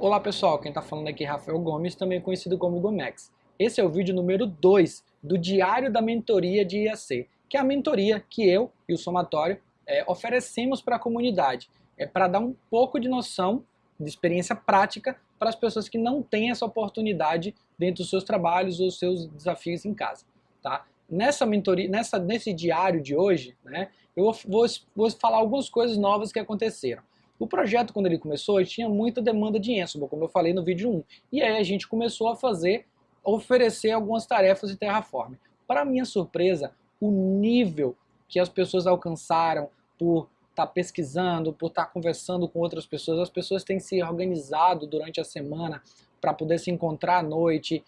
Olá pessoal, quem está falando aqui é Rafael Gomes, também conhecido como Gomex. Esse é o vídeo número 2 do Diário da Mentoria de IAC, que é a mentoria que eu e o Somatório é, oferecemos para a comunidade. É para dar um pouco de noção, de experiência prática para as pessoas que não têm essa oportunidade dentro dos seus trabalhos ou seus desafios em casa. Tá? Nessa mentoria, nessa, nesse diário de hoje, né, eu vou, vou falar algumas coisas novas que aconteceram. O projeto, quando ele começou, tinha muita demanda de Ansible, como eu falei no vídeo 1. E aí a gente começou a fazer, oferecer algumas tarefas de Terraform. Para minha surpresa, o nível que as pessoas alcançaram por estar tá pesquisando, por estar tá conversando com outras pessoas, as pessoas têm se organizado durante a semana para poder se encontrar à noite,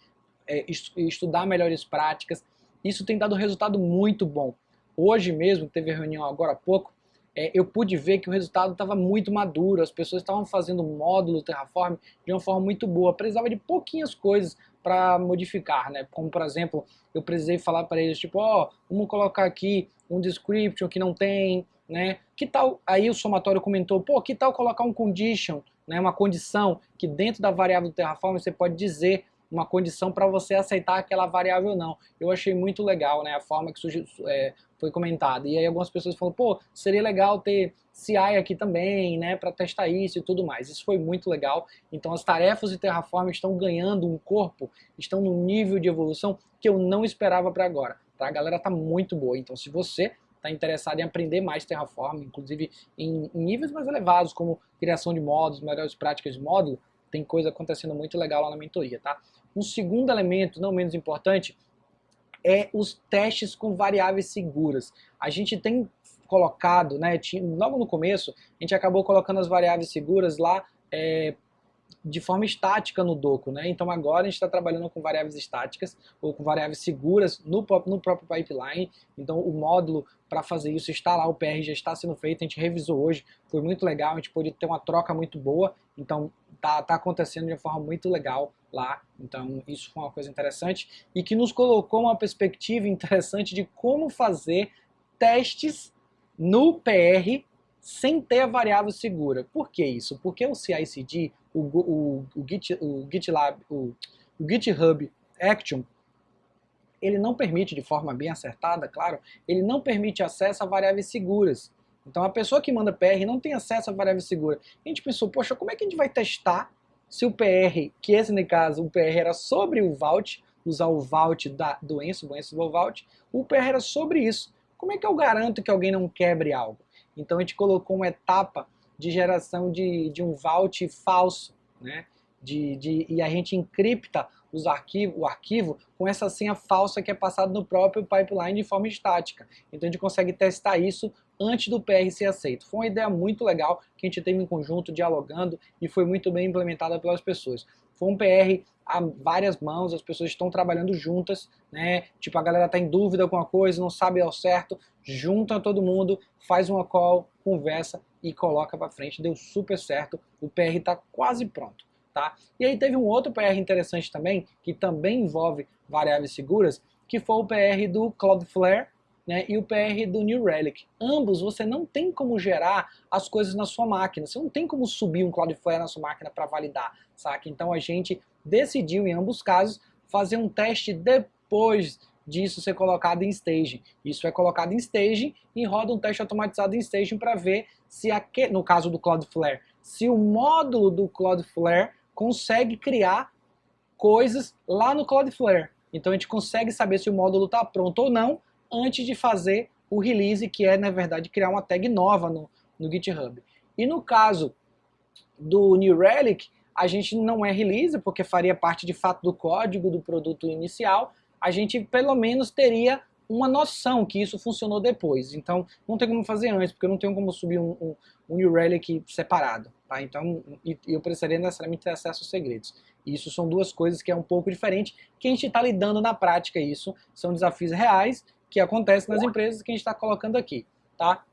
é, estudar melhores práticas. Isso tem dado resultado muito bom. Hoje mesmo, teve reunião agora há pouco, é, eu pude ver que o resultado estava muito maduro, as pessoas estavam fazendo módulo Terraform de uma forma muito boa, precisava de pouquinhas coisas para modificar, né? Como por exemplo, eu precisei falar para eles tipo, ó, oh, vamos colocar aqui um description que não tem, né? Que tal? Aí o somatório comentou, pô, que tal colocar um condition, né? Uma condição que dentro da variável do Terraform você pode dizer uma condição para você aceitar aquela variável ou não. Eu achei muito legal, né, a forma que é, foi comentada. E aí algumas pessoas falaram, pô, seria legal ter CI aqui também, né, para testar isso e tudo mais. Isso foi muito legal. Então as tarefas de Terraform estão ganhando um corpo, estão num nível de evolução que eu não esperava para agora. Tá? A galera tá muito boa. Então se você está interessado em aprender mais Terraform, inclusive em, em níveis mais elevados, como criação de módulos, melhores práticas de módulo, tem coisa acontecendo muito legal lá na mentoria, tá? Um segundo elemento, não menos importante, é os testes com variáveis seguras. A gente tem colocado, né, logo no começo, a gente acabou colocando as variáveis seguras lá é, de forma estática no Doco, né? Então agora a gente está trabalhando com variáveis estáticas ou com variáveis seguras no, no próprio pipeline. Então o módulo para fazer isso está lá, o PR já está sendo feito, a gente revisou hoje, foi muito legal, a gente pôde ter uma troca muito boa, então tá, tá acontecendo de uma forma muito legal lá, então isso foi uma coisa interessante e que nos colocou uma perspectiva interessante de como fazer testes no PR sem ter a variável segura. Por que isso? Porque o CI/CD, o, o, o, Git, o GitLab, o, o GitHub Action, ele não permite, de forma bem acertada, claro, ele não permite acesso a variáveis seguras. Então a pessoa que manda PR não tem acesso a variável segura. A gente pensou, poxa, como é que a gente vai testar se o PR, que esse no caso, o PR era sobre o Vault, usar o Vault da, do Ansible, Ansible Vault, o PR era sobre isso. Como é que eu garanto que alguém não quebre algo? Então a gente colocou uma etapa de geração de, de um vault falso, né? De, de, e a gente encripta os arquivos, o arquivo com essa senha falsa que é passada no próprio pipeline de forma estática. Então a gente consegue testar isso antes do PR ser aceito. Foi uma ideia muito legal que a gente teve em conjunto, dialogando, e foi muito bem implementada pelas pessoas. Foi um PR a várias mãos, as pessoas estão trabalhando juntas, né? Tipo, a galera tá em dúvida com uma coisa, não sabe ao certo, junta todo mundo, faz uma call, conversa e coloca para frente. Deu super certo, o PR está quase pronto. Tá? E aí teve um outro PR interessante também, que também envolve variáveis seguras, que foi o PR do Cloudflare né, e o PR do New Relic. Ambos você não tem como gerar as coisas na sua máquina, você não tem como subir um Cloudflare na sua máquina para validar, saca? Então a gente decidiu em ambos casos fazer um teste depois disso ser colocado em staging. Isso é colocado em staging e roda um teste automatizado em staging para ver se, aquele, no caso do Cloudflare, se o módulo do Cloudflare consegue criar coisas lá no Cloudflare. Então a gente consegue saber se o módulo está pronto ou não antes de fazer o release, que é, na verdade, criar uma tag nova no, no GitHub. E no caso do New Relic, a gente não é release, porque faria parte de fato do código do produto inicial, a gente pelo menos teria uma noção que isso funcionou depois. Então, não tem como fazer antes, porque eu não tenho como subir um, um, um New Relic separado. Tá? Então, eu precisaria necessariamente ter acesso aos segredos. Isso são duas coisas que é um pouco diferente, que a gente está lidando na prática isso. São desafios reais que acontecem nas empresas que a gente está colocando aqui. Tá?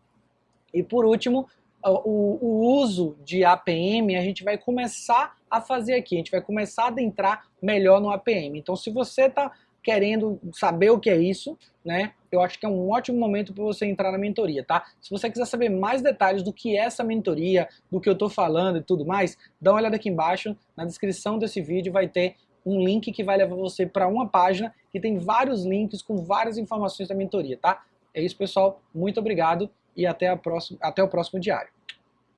E por último, o, o, uso de APM a gente vai começar a fazer aqui, a gente vai começar a adentrar melhor no APM. Então se você está querendo saber o que é isso, né? Eu acho que é um ótimo momento para você entrar na mentoria, tá? Se você quiser saber mais detalhes do que é essa mentoria, do que eu estou falando e tudo mais, dá uma olhada aqui embaixo, na descrição desse vídeo vai ter um link que vai levar você para uma página que tem vários links com várias informações da mentoria, tá? É isso, pessoal. Muito obrigado e até, a próxima, até o próximo diário.